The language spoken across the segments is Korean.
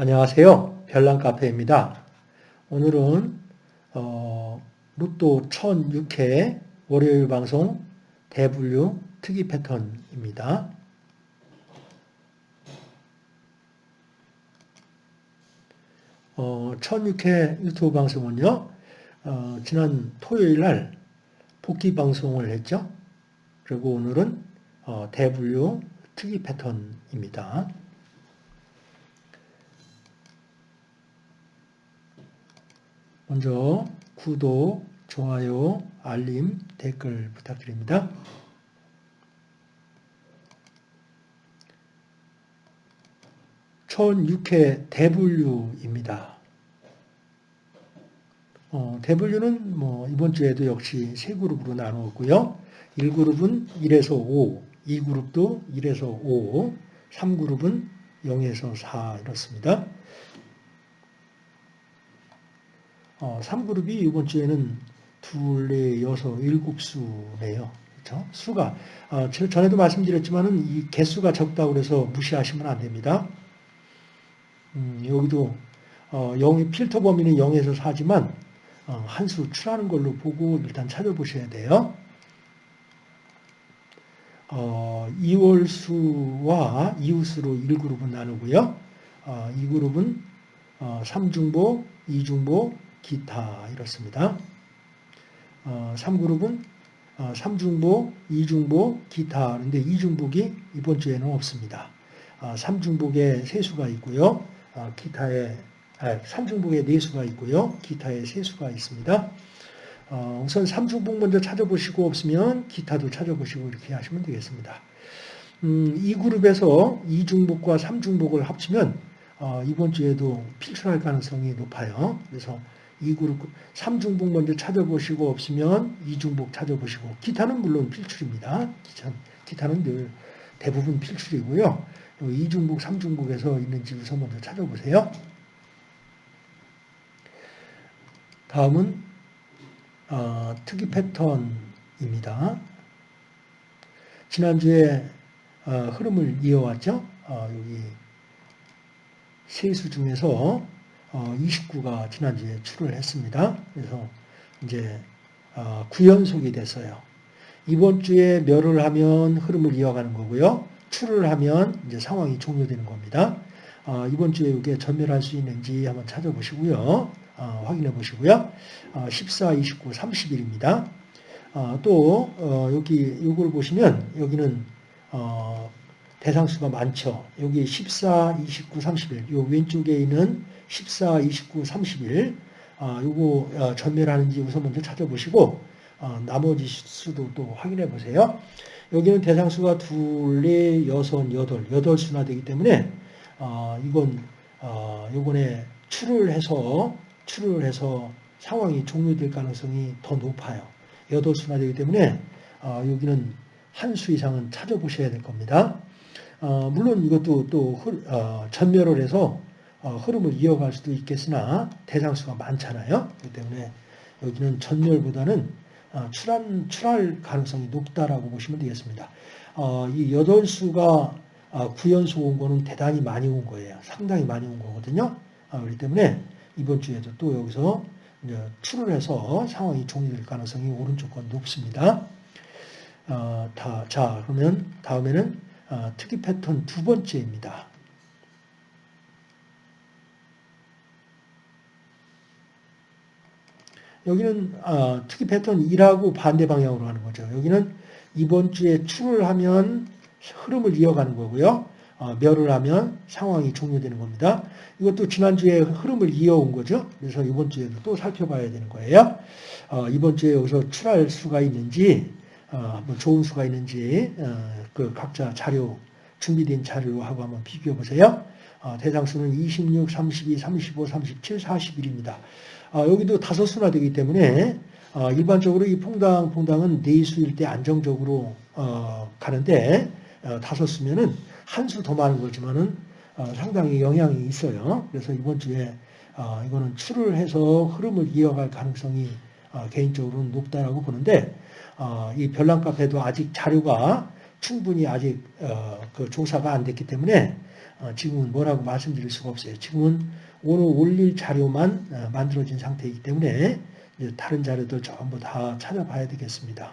안녕하세요. 별난카페입니다. 오늘은 어, 로또 1006회 월요일 방송 대분류 특이 패턴입니다. 어, 1006회 유튜브 방송은요. 어, 지난 토요일 날 복귀 방송을 했죠. 그리고 오늘은 어, 대분류 특이 패턴입니다. 먼저 구독, 좋아요, 알림, 댓글 부탁드립니다. 천6회 대분류입니다. 어, 대분류는 뭐 이번 주에도 역시 세 그룹으로 나누었고요. 1그룹은 1에서 5, 2그룹도 1에서 5, 3그룹은 0에서 4 이렇습니다. 어, 3그룹이 이번 주에는 둘, 넷, 여섯, 일곱 수네요. 그렇죠? 수가 어, 전에도 말씀드렸지만은 이 개수가 적다고 그래서 무시하시면 안 됩니다. 음, 여기도 어, 0, 필터 범위는 0에서 4지만 어, 한수 출하는 걸로 보고 일단 찾아보셔야 돼요. 어, 2월 수와 이웃수로 1그룹은 나누고요. 어, 2그룹은 어, 3중보, 2중보, 기타 이렇습니다. 어, 3그룹은 어, 3중복, 2중복, 기타 그런데 2중복이 이번 주에는 없습니다. 어, 3중복에 세수가 있고요. 어, 기타에 아, 3중복에 4수가 있고요. 기타에 세수가 있습니다. 어, 우선 3중복 먼저 찾아보시고 없으면 기타도 찾아보시고 이렇게 하시면 되겠습니다. 음, 이 그룹에서 2중복과 3중복을 합치면 어, 이번 주에도 필출할 가능성이 높아요. 그래서 2그룹 3중복 먼저 찾아보시고 없으면 2중복 찾아보시고 기타는 물론 필출입니다. 기타 는 늘 대부분 필출이고요. 2중복, 3중복에서 있는지 우선 먼저 찾아보세요. 다음은 어, 특이 패턴입니다. 지난주에 어, 흐름을 이어왔죠. 어, 여기 세수 중에서 29가 어, 지난주에 출을 했습니다. 그래서 이제 어, 구연속이 됐어요. 이번 주에 멸을 하면 흐름을 이어가는 거고요. 출을 하면 이제 상황이 종료되는 겁니다. 어, 이번 주에 이게 전멸할 수 있는지 한번 찾아보시고요. 확인해 보시고요. 14, 29, 30일입니다. 또 여기 이걸 보시면 여기는 대상수가 많죠. 여기 14, 29, 30일 요 왼쪽에 있는 14, 29, 30일 아, 요거 어, 전멸하는지 우선 먼저 찾아보시고 어, 나머지 수도 또 확인해 보세요. 여기는 대상수가 둘, 넷, 여섯, 여덟, 여덟 수나 되기 때문에 어, 이건 어, 요번에 출을 해서 출을 해서 상황이 종료될 가능성이 더 높아요. 여덟 수나 되기 때문에 어, 여기는 한 수 이상은 찾아보셔야 될 겁니다. 어, 물론 이것도 또 어, 전멸을 해서 어, 흐름을 이어갈 수도 있겠으나 대상수가 많잖아요. 그렇기 때문에 여기는 전멸보다는 어, 출한, 출할 가능성이 높다라고 보시면 되겠습니다. 어, 이 8수가 구연수 온 거는 대단히 많이 온 거예요. 상당히 많이 온 거거든요. 그렇기 때문에 이번 주에도 또 여기서 출을 해서 상황이 종료될 가능성이 오른쪽 건 높습니다. 다, 자, 그러면 다음에는 특이 패턴 두 번째입니다. 여기는 어, 특이 패턴 1하고 반대 방향으로 가는 거죠. 여기는 이번 주에 출을 하면 흐름을 이어가는 거고요. 어, 멸을 하면 상황이 종료되는 겁니다. 이것도 지난주에 흐름을 이어온 거죠. 그래서 이번 주에도 또 살펴봐야 되는 거예요. 어, 이번 주에 여기서 출할 수가 있는지, 어, 뭐 좋은 수가 있는지, 어, 그 각자 자료, 준비된 자료하고 한번 비교해 보세요. 어, 대상 수는 26, 32, 35, 37, 41입니다. 아, 여기도 다섯 수나 되기 때문에 아, 일반적으로 이 퐁당 퐁당은 네 수일 때 안정적으로 어, 가는데 어, 다섯 수면은 한 수 더 많은 거지만은 어, 상당히 영향이 있어요. 그래서 이번 주에 이거는 출을 해서 흐름을 이어갈 가능성이 개인적으로는 높다라고 보는데 이 별난 카페도 아직 자료가 충분히 아직 어, 그 조사가 안 됐기 때문에 어, 지금은 뭐라고 말씀드릴 수가 없어요. 지금은 오늘 올릴 자료만 어, 만들어진 상태이기 때문에 다른 자료들 전부 다 찾아봐야 되겠습니다.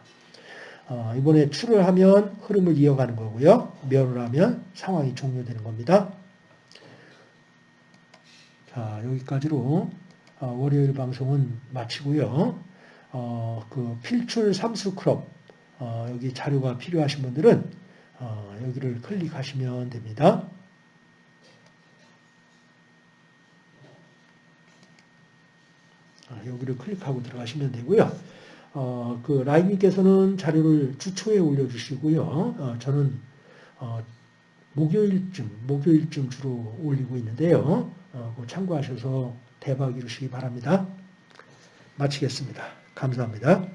어, 이번에 출을 하면 흐름을 이어가는 거고요. 멸을 하면 상황이 종료되는 겁니다. 자, 여기까지로 어, 월요일 방송은 마치고요. 어, 그 필출 삼수 크롭 어, 여기 자료가 필요하신 분들은 어, 여기를 클릭하시면 됩니다. 아, 여기를 클릭하고 들어가시면 되고요. 어, 그 라임님께서는 자료를 주초에 올려주시고요. 어, 저는 어, 목요일쯤, 목요일쯤 주로 올리고 있는데요. 어, 참고하셔서 대박 이루시기 바랍니다. 마치겠습니다. 감사합니다.